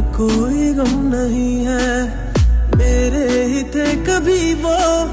कोई गम नहीं है। मेरे ही थे कभी वो